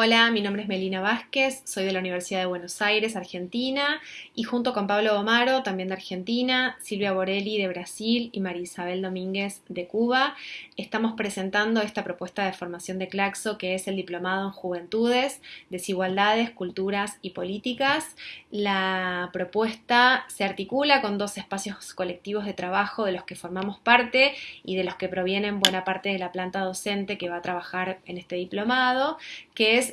Hola, mi nombre es Melina Vázquez, soy de la Universidad de Buenos Aires, Argentina, y junto con Pablo Omaro, también de Argentina, Silvia Borelli de Brasil y María Isabel Domínguez de Cuba, estamos presentando esta propuesta de formación de Claxo que es el Diplomado en Juventudes, Desigualdades, Culturas y Políticas. La propuesta se articula con dos espacios colectivos de trabajo de los que formamos parte y de los que provienen buena parte de la planta docente que va a trabajar en este diplomado, que es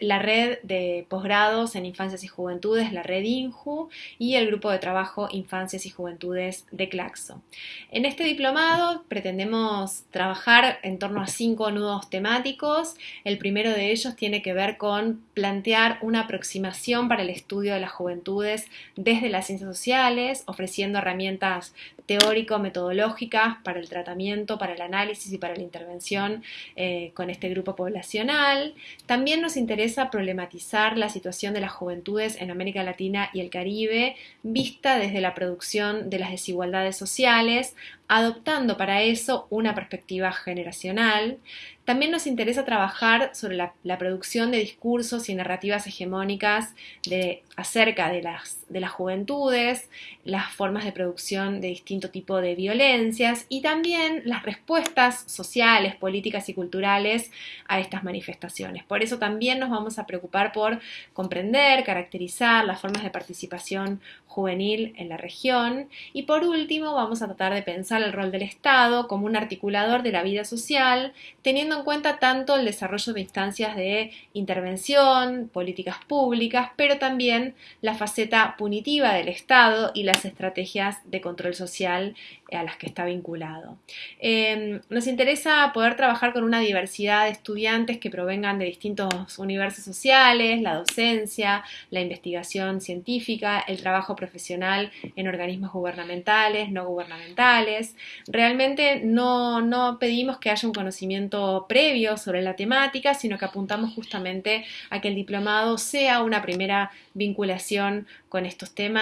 la red de posgrados en infancias y juventudes, la red INJU, y el grupo de trabajo Infancias y Juventudes de Claxo. En este diplomado pretendemos trabajar en torno a cinco nudos temáticos. El primero de ellos tiene que ver con plantear una aproximación para el estudio de las juventudes desde las ciencias sociales, ofreciendo herramientas teórico-metodológicas para el tratamiento, para el análisis y para la intervención eh, con este grupo poblacional. También nos interesa problematizar la situación de las juventudes en América Latina y el Caribe, vista desde la producción de las desigualdades sociales, adoptando para eso una perspectiva generacional. También nos interesa trabajar sobre la, producción de discursos y narrativas hegemónicas de, acerca de las, de las juventudes, las formas de producción de distinto tipo de violencias y también las respuestas sociales, políticas y culturales a estas manifestaciones. Por eso también nos vamos a preocupar por comprender, caracterizar las formas de participación juvenil en la región y por último vamos a tratar de pensar el rol del Estado como un articulador de la vida social, teniendo en cuenta tanto el desarrollo de instancias de intervención, políticas públicas, pero también la faceta punitiva del Estado y las estrategias de control social a las que está vinculado. Em, nos interesa poder trabajar con una diversidad de estudiantes que provengan de distintos universos sociales, la docencia, la investigación científica, el trabajo profesional en organismos gubernamentales, no gubernamentales. Realmente no, no pedimos que haya un conocimiento previo sobre la temática, sino que apuntamos justamente a que el diplomado sea una primera vinculación con estos temas